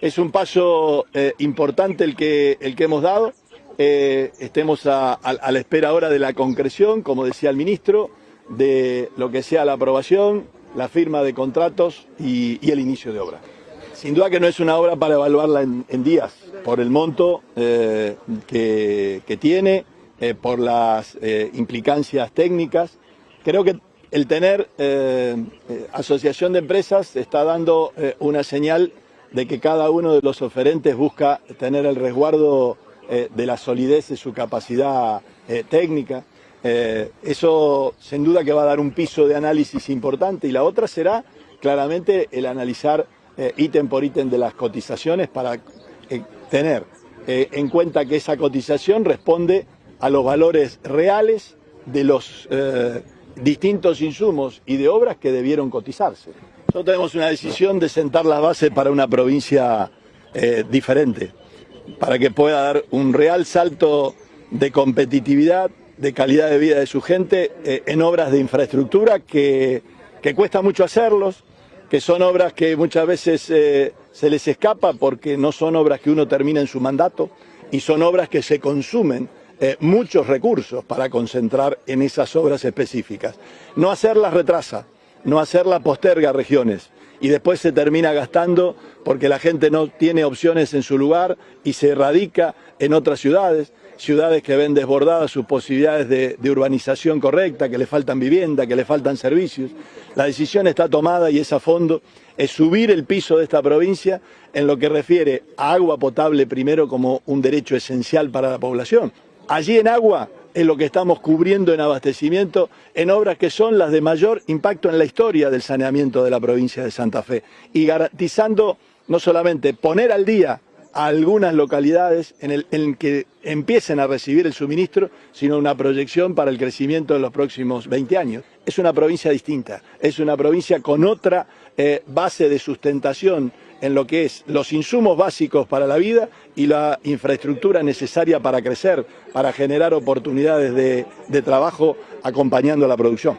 Es un paso eh, importante el que, el que hemos dado. Eh, estemos a, la espera ahora de la concreción, como decía el ministro, de lo que sea la aprobación, la firma de contratos y, el inicio de obra. Sin duda que no es una obra para evaluarla en, días, por el monto eh, que, tiene, eh, por las implicancias técnicas. Creo que el tener asociación de empresas está dando una señal de que cada uno de los oferentes busca tener el resguardo eh, de la solidez de su capacidad eh, técnica. Eh, eso sin duda que va a dar un piso de análisis importante y la otra será claramente el analizar ítem por ítem de las cotizaciones para tener en cuenta que esa cotización responde a los valores reales de los distintos insumos y de obras que debieron cotizarse. Nosotros tenemos una decisión de sentar las bases para una provincia eh, diferente, para que pueda dar un real salto de competitividad, de calidad de vida de su gente eh, en obras de infraestructura que, que, cuesta mucho hacerlos, que son obras que muchas veces eh, se les escapa porque no son obras que uno termina en su mandato y son obras que se consumen muchos recursos para concentrar en esas obras específicas. No hacerlas retrasa, no hacerlas posterga regiones y después se termina gastando porque la gente no tiene opciones en su lugar y se radica en otras ciudades, ciudades que ven desbordadas sus posibilidades de, de, urbanización correcta, que le faltan vivienda, que le faltan servicios. La decisión está tomada y es a fondo, es subir el piso de esta provincia en lo que refiere a agua potable primero como un derecho esencial para la población. Allí en agua es lo que estamos cubriendo en abastecimiento en obras que son las de mayor impacto en la historia del saneamiento de la provincia de Santa Fe y garantizando no solamente poner al día a algunas localidades en, el, en que empiecen a recibir el suministro, sino una proyección para el crecimiento en los próximos 20 años. Es una provincia distinta, es una provincia con otra eh, base de sustentación en lo que es los insumos básicos para la vida y la infraestructura necesaria para crecer, para generar oportunidades de, de trabajo acompañando la producción.